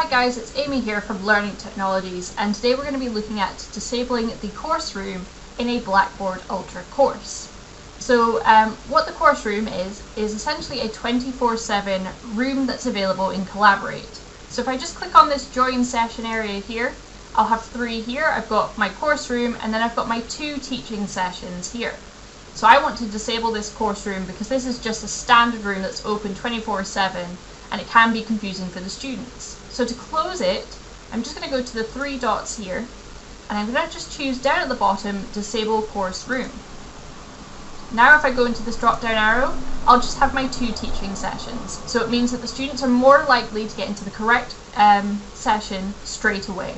Hi guys, it's Amy here from Learning Technologies and today we're going to be looking at disabling the course room in a Blackboard Ultra course. So um, what the course room is, is essentially a 24-7 room that's available in Collaborate. So if I just click on this join session area here, I'll have three here. I've got my course room and then I've got my two teaching sessions here. So I want to disable this course room because this is just a standard room that's open 24-7 and it can be confusing for the students. So to close it, I'm just going to go to the three dots here, and I'm going to just choose down at the bottom, Disable Course Room. Now if I go into this drop down arrow, I'll just have my two teaching sessions. So it means that the students are more likely to get into the correct um, session straight away.